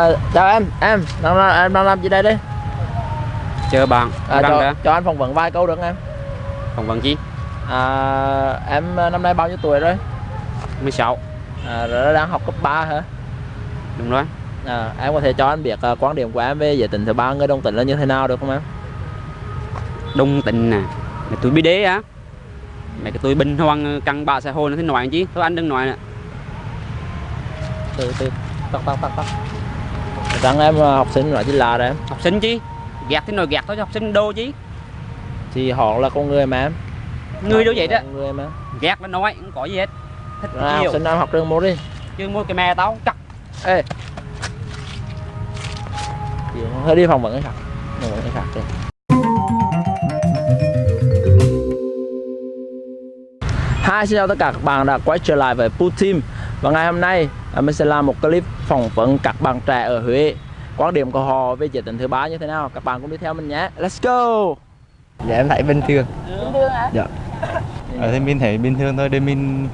À, chào em, em, đang, em đang làm gì đây đi? Chờ bạn, À, đang cho, đã cho anh phỏng vấn vài câu được em? phỏng vấn chi? À, em à, năm nay bao nhiêu tuổi rồi? 16 À, rồi đang học cấp 3 hả? Đúng rồi À, em có thể cho anh biết à, quan điểm của em về giới tính thứ ba người đồng tính là như thế nào được không em? Đông tình nè Mày tuổi bí đế á Mày cái tuổi bình hoang căng bạ xã hội nó thế nói chứ Thôi anh đừng nói nè Từ từ, tắt tắt tắt tắt. Rằng em à, học sinh nói chỉ là đấy em. Học sinh chi Gạt thế nói gạt thôi chứ học sinh đô chứ Thì họ là con người mà em. Người đâu vậy đó người mà. Gạt nó nói không có gì hết Thích À, học sinh em học trường một đi. Chứ mua cái mè tao cắt Ê. Hơi đi phỏng vấn cái khác. Phỏng vấn cái khác đi. Hi, xin chào tất cả các bạn đã quay trở lại với Put Team Và ngày hôm nay mình sẽ làm một clip phỏng vấn các bạn trẻ ở Huế. Quan điểm của họ về giới tính thứ ba như thế nào? Các bạn cũng đi theo mình nhé. Let's go! Dạ em thấy bình thường. Bình thường hả? Dạ. Ờ thì mình thấy bình thường thôi để mình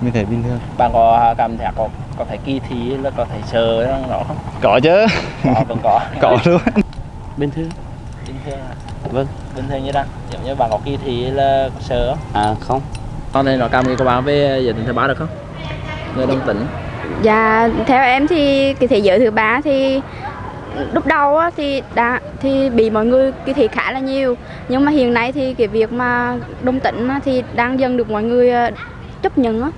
Mình thấy bình thường. Bạn có cảm thấy có có thể kỳ thi là có thể sợ đó không? Có chứ. Có, vẫn có. Có luôn. Bình thường. Bình thường à? Vâng. Bình thường như đang Giống như bạn có kỳ thi là sợ không? À không. Con thể nói cảm nghĩ của bạn về giới tính thứ ba được không? Người đồng tính. Dạ theo em thì cái thế giới thứ ba thì lúc đầu á, thì đã thì bị mọi người cái thị khá là nhiều. Nhưng mà hiện nay thì cái việc mà đồng tính á, thì đang dần được mọi người ờ, chấp nhận á,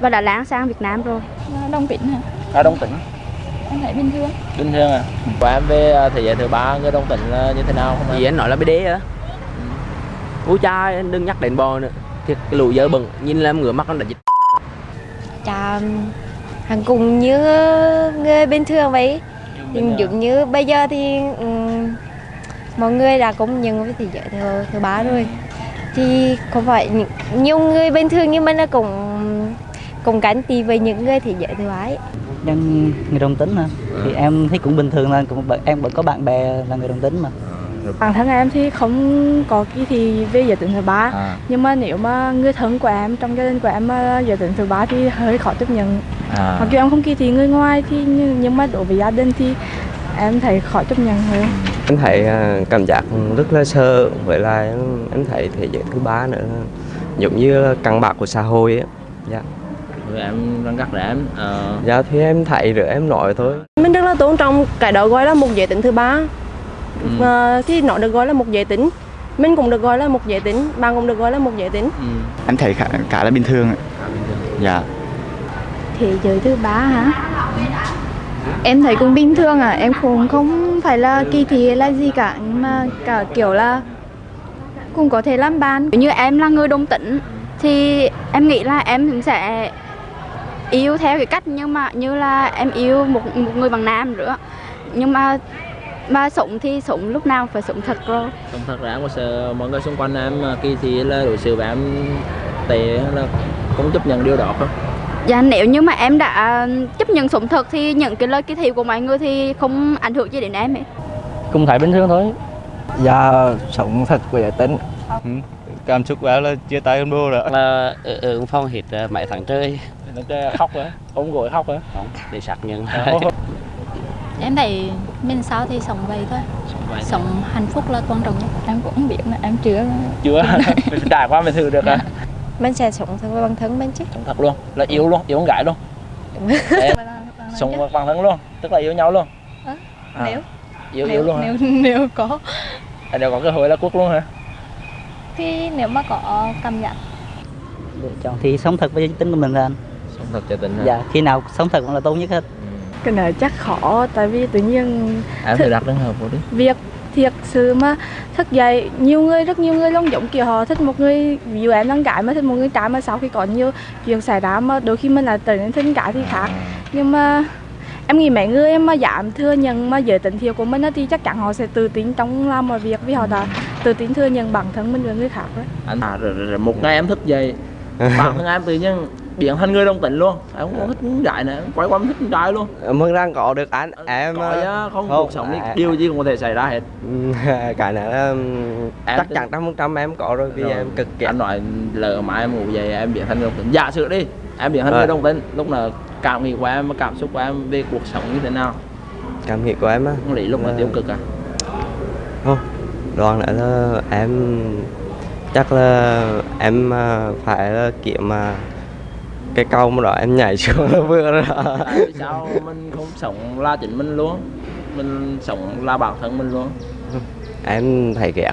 và đã lan sang Việt Nam rồi. Đông tính hả? À đồng tính. Em thấy bình thường. Bình thường à. Của em về à, thế giới thứ ba người đồng tính là như thế nào không? Gì anh nói là bí đế á. Ui cha anh đừng nhắc đến bò nữa. Thiệt cái lũ dơ bẩn. Nhìn là em ngửa mắt nó đã hàng cùng như người bình thường vậy. Giống như bây giờ thì mọi người đã công nhận với thế giới thứ, thứ ba rồi. Thì không phải nhiều người bình thường như mình là cũng cũng gắn tì với những người thế giới thứ ba ấy. nhân người đồng tính hả? Thì em thấy cũng bình thường là cũng em vẫn có bạn bè là người đồng tính mà Bản thân em thì không có kỳ thị về giới tính thứ ba. À, Nhưng mà nếu mà người thân của em, trong gia đình của em mà giới tính thứ ba thì hơi khó tiếp nhận. À. Mặc dù em không kỳ thị người ngoài thì nhưng, nhưng mà đối với gia đình thì em thấy khó chấp nhận hơn. Em thấy à, cảm giác rất là sợ với lại em thấy thế giới thứ ba nữa. Giống như căng bạc của xã hội ấy. dạ. Rồi em đang gắt để em ờ, dạ thì em thấy rồi em nói thôi. Mình rất là tôn trọng cái đó gọi là một giới tính thứ ba ừ. Ờ, thì nó được gọi là một giới tính. Mình cũng được gọi là một giới tính bạn cũng được gọi là một giới tính. Ừ. Em thấy khá, khá là bình thường ạ. Dạ. Thế giới thứ ba hả? Em thấy cũng bình thường à em cũng không phải là kỳ thị hay là gì cả nhưng mà cả kiểu là cũng có thể làm bạn. Như em là người đồng tính thì em nghĩ là em cũng sẽ yêu theo cái cách nhưng mà như là em yêu một một người bằng nam nữa. Nhưng mà mà sống thì sống lúc nào phải sống thật rồi Không thật ra em có sợ mọi người xung quanh em à, kỳ thị là đối xử với em tệ hay là không chấp nhận điều đó không? Dạ nếu như mà em đã chấp nhận sống thật thì những cái lời kỳ thị của mọi người thì không ảnh hưởng gì đến em ấy. cũng thấy bình thường thôi Dạ sống thật của giới tính ừ. Cảm xúc của em là chia tay con bố rồi Là ở, ở phòng hết ờ, mấy tháng trời Nó chơi khóc hả? Ôm gối khóc hả? Không, để xác nhận Em thấy mình sao thì sống vậy thôi. Sống hạnh phúc là quan trọng nhất. Em cũng không biết là em chưa Chưa, mình trải qua mình thử được à? mình sẽ sống thật với bản thân mình chứ. Sống thật luôn, là yêu luôn, yêu con gái luôn. Sống với bản thân luôn, tức là yêu nhau luôn. Ờ, À, nếu- Yêu nếu, yêu luôn hả? nếu, nếu có. À, đều có cơ hội là quốc luôn hả? Thì nếu mà có cảm giác. Lựa chọn thì sống thật với tính của mình là anh. Sống thật cho tình hả? dạ khi nào sống thật cũng là tốt nhất hết Cái này chắc khó tại vì tự nhiên Em thử đặt trường hợp của đi. Việc thiệt sự mà thức dậy nhiều người rất nhiều người luôn giống kiểu họ thích một người ví dụ em đang gái mà thích một người trai mà sau khi có nhiều chuyện xảy ra mà đôi khi mình lại trở nên thích gái thì khác. Nhưng mà em nghĩ mấy người mà dám thừa nhận mà giới tính thiệt của mình thì chắc chắn họ sẽ tự tin trong làm mọi việc vì họ đã tự tin thừa nhận bản thân mình với người khác đấy anh à, rồi, rồi, rồi một ngày em thức dậy bản thân em tự nhiên biến thành người đồng tính luôn. Em không có thích gái nữa quay qua thích trai luôn. Mừng rằng có được anh. Em có chứ không, không, cuộc sống đi à, điều gì cũng có thể xảy ra hết. Cái này là Em chắc chắn trăm phần trăm em có rồi vì Rồi, em cực kỳ anh nói lỡ mà em ngủ dậy em biến thành người đồng tính. Giả sử đi em biến thành Rồi. người đồng tính lúc nào cảm nghĩ của em và cảm xúc của em về cuộc sống như thế nào? Cảm nghĩ của em á? Không lý lúc là Là- tiêu cực à? Không đoán nữa là em chắc là em à, phải là kiếm mà cái câu mà đó em nhảy xuống là vừa rồi. Đó. tại sao? Mình không sống là chính mình luôn. Mình sống là bản thân mình luôn. Em thấy ghét.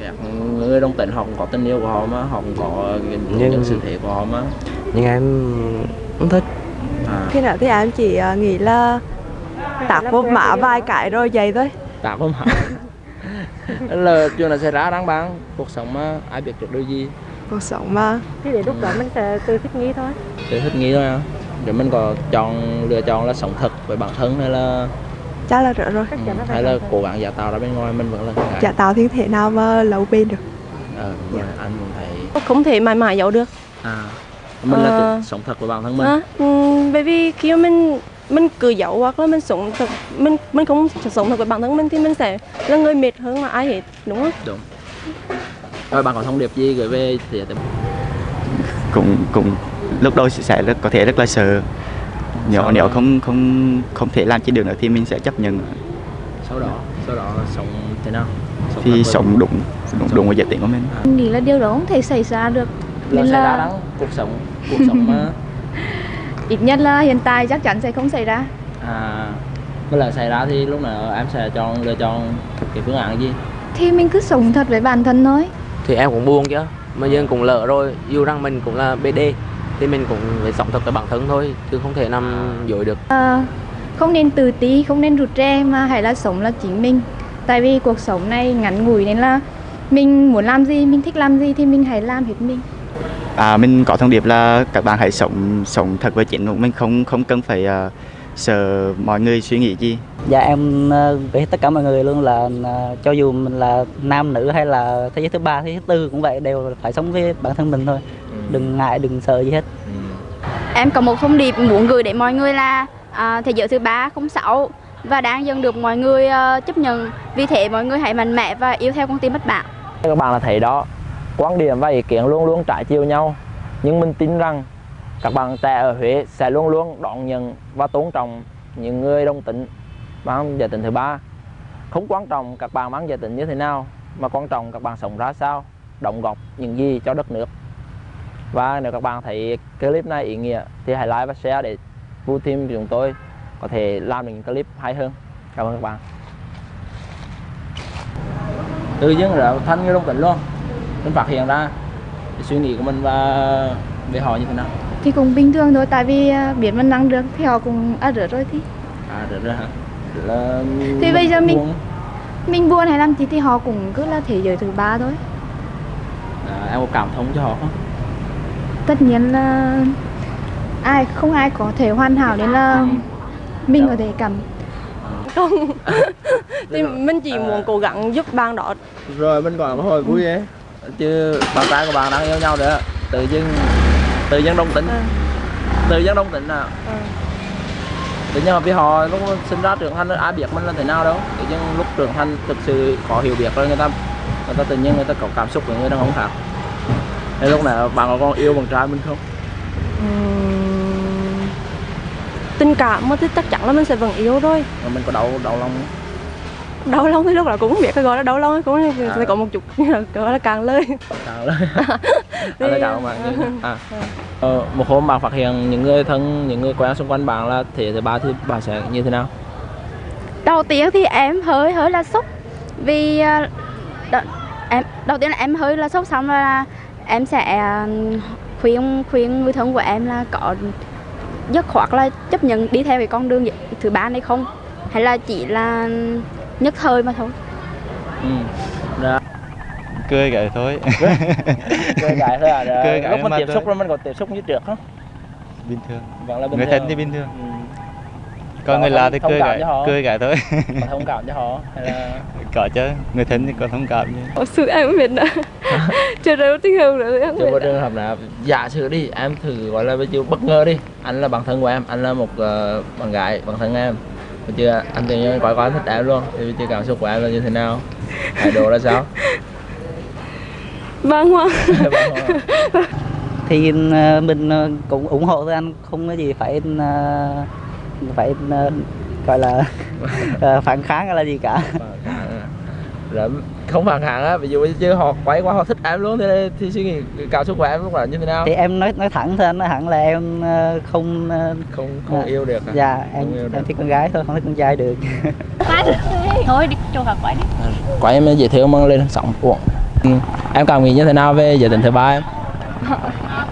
Ghét người đồng tính họ cũng có tình yêu của họ mà họ cũng có Nhưng- nhân sự thể của họ mà. nhưng em không thích. À, khi nào thì em chỉ ờ, nghĩ là tạt vô mã vài cái rồi vậy thôi. Tạm không hẳn là chuyện là xảy ra đáng bán cuộc sống mà ai biết được điều gì cuộc sống mà thì đến lúc đó mình sẽ tự thích nghi thôi. Để thích nghĩ thôi à? Để mình có chọn lựa chọn là sống thật với bản thân hay là chắc là rồi. Rồi ừ, hay là cố gắng giả tạo ra bên ngoài mình vẫn là gái chả tạo thiên thể nào mà lâu bền được? Ờ mà anh cũng thấy không thể mãi mãi giấu được. À mình là Ờ. tự sống thật với bản thân mình. À, bởi vì khi mà mình mình cứ giấu hoặc là mình sống thật mình mình không sống thật với bản thân mình thì mình sẽ là người mệt hơn là ai hết đúng không? Đúng rồi bạn có thông điệp gì gửi về thì cũng cũng lúc đầu sẽ rất có thể rất là sợ. Nếu Sợ nếu là- không không không thể làm trên đường nữa thì mình sẽ chấp nhận. Sau đó sau đó sống thế nào? Sống thì với- sống đúng đúng đúng với giới tính của mình. Em nghĩ là điều đó không thể xảy ra được. Là Nên xảy ra là- đáng cuộc sống cuộc sống mà. Ít nhất là hiện tại chắc chắn sẽ không xảy ra. À mới là xảy ra thì lúc nào em sẽ chọn lựa chọn cái phương án gì? Thì mình cứ sống thật với bản thân thôi thì em cũng buồn chứ. Mà dân cũng lỡ rồi. Dù rằng mình cũng là BD thì mình cũng phải sống thật với bản thân thôi chứ không thể nằm dối được. Ờ, không nên tự ti không nên rụt rè mà hãy là sống là chính mình. Tại vì cuộc sống này ngắn ngủi nên là mình muốn làm gì mình thích làm gì thì mình hãy làm hết mình. À mình có thông điệp là các bạn hãy sống sống thật với chính của mình không không cần phải uh, sợ mọi người suy nghĩ gì Dạ em ờ, với tất cả mọi người luôn là ờ, cho dù mình là nam nữ hay là thế giới thứ ba, thế giới thứ tư cũng vậy đều phải sống với bản thân mình thôi. Đừng ngại, đừng sợ gì hết. Em có một thông điệp muốn gửi đến mọi người là à, thế giới thứ ba không xấu và đang dần được mọi người ờ, chấp nhận. Vì thế mọi người hãy mạnh mẽ và yêu theo con tim bất bại. các bạn là thấy đó quan điểm và ý kiến luôn luôn trái chiều nhau nhưng mình tin rằng các bạn trẻ ở Huế sẽ luôn luôn đón nhận và tôn trọng những người đồng tính mang giới tính thứ ba. Không quan trọng các bạn mang giới tính như thế nào mà quan trọng các bạn sống ra sao đóng góp những gì cho đất nước. Và nếu các bạn thấy clip này ý nghĩa thì hãy like và share để Vu Team của chúng tôi có thể làm được những clip hay hơn. Cảm ơn các bạn. Tự dưng là thanh như đồng tính luôn. Mình phát hiện ra cái suy nghĩ của mình và về họ như thế nào. Thì cũng bình thường thôi tại vì à, biết mình năng được thì họ cũng à rửa rồi thì. À được rồi hả là Thì bây giờ mình- buồn. mình buồn hay làm gì thì họ cũng cứ là thế giới thứ ba thôi. À, em có cảm thông cho họ không? Tất nhiên là ai không ai có thể hoàn hảo nên là mình có thể cảm không. Thì mình chỉ muốn cố gắng giúp bạn đó. Rồi mình còn có hồi vui ấy. Chứ bạn trai của bạn đang yêu nhau nữa. Tự dưng tự dưng đồng tính tự dưng đồng tính à tự nhiên là vì họ lúc sinh ra trưởng thành ai biết mình là thế nào đâu. Tự nhiên lúc trưởng thành thực sự có hiểu biết rồi người ta người ta tự nhiên người ta có cảm xúc với người đàn ông khác. Thế lúc nào bạn có còn yêu bạn trai mình không? Ừm, tình cảm mà thì chắc chắn là mình sẽ vẫn yêu rồi Mà mình có đau đau lòng đau lòng thì lúc đó cũng biết cái gọi là đau lòng cũng sẽ có một chút gọi là càng lời. Càng lời là cảm ơn bạn à. ờ, một hôm bạn phát hiện những người thân những người quen xung quanh bạn là thế thứ ba thì bạn sẽ như thế nào Đầu tiên thì em hơi hơi là sốc vì ờ, đ- em đầu tiên là em hơi là sốc xong rồi là em sẽ ờ, khuyên khuyên người thân của em là có dứt khoát là chấp nhận đi theo cái con đường thứ ba này không hay là chỉ là nhất thời mà thôi ừ. Đó. Cười cái thôi. Cười cái thôi à? Rồi, Cười cái lúc mình mà tiếp thôi. xúc rồi mình có tiếp xúc như trước không? Bình thường. Vẫn là bình người thường thân thì bình thường. Ừ. còn người lạ thì cười họ. cười cái thôi. Có thông cảm cho họ hay là có chứ. Người thân thì có thông cảm chứ. Thật sự em không biết nữa Chưa đâu tiếng hương nữa em không chưa có trường hợp nào. Giả sử đi em thử gọi là ví dụ bất ngờ đi. Anh là bạn thân của em anh là một uh, bạn gái bạn thân em. Bây chưa? Anh tự nhiên coi coi anh thích em luôn. Thì bây giờ cảm xúc của em là như thế nào? Thái độ ra sao Băn khoăn thì ờ, mình ờ, cũng ủng hộ thôi anh. Không có gì phải ờ, phải gọi là phản kháng hay là gì cả. Rồi không phản kháng á. Ví dụ chứ họ quay quá họ thích em luôn thì, thì suy nghĩ cảm xúc của em lúc đó như thế nào? Thì em nói nói thẳng thôi anh. Nói thẳng là em không không không dạ. yêu được à? dạ em yêu được. em thích con gái thôi không thích con trai được. Thôi đi cho họ quay đi. Quay em dễ thương mang lên sóng uổng. Em cảm nghĩ như thế nào về giới tính thứ ba em?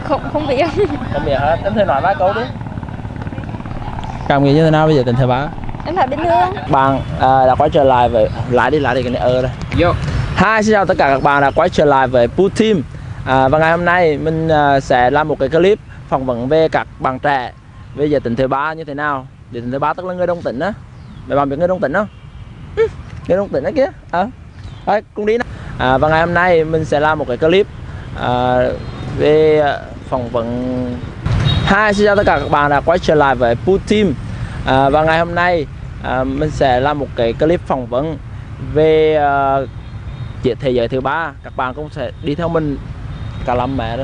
Không không biết. Không biết hết. Em thử nói vài câu đi. Cảm nghĩ như thế nào về giới tính thứ ba? Em thấy bình thường. Bạn à, đã quay trở lại với lại đi lại đi cái này ơ đây. Vô. Hi, xin chào tất cả các bạn đã quay trở lại với Poo Team. À, Và ngày hôm nay mình à, sẽ làm một cái clip phỏng vấn về các bạn trẻ về giới tính thứ ba như thế nào. Giới tính thứ ba tức là người đồng tính á. Mấy bạn biết người đồng tính không? Ừ, người đồng tính đó kia à, Thôi, cùng đi nào à, Và ngày hôm nay mình sẽ làm một cái clip à, về phỏng vấn. Hi, xin chào tất cả các bạn đã quay trở lại với Putim à, Và ngày hôm nay à, mình sẽ làm một cái clip phỏng vấn về à, thế giới thứ ba. Các bạn cũng sẽ đi theo mình cả lâm mẹ đó.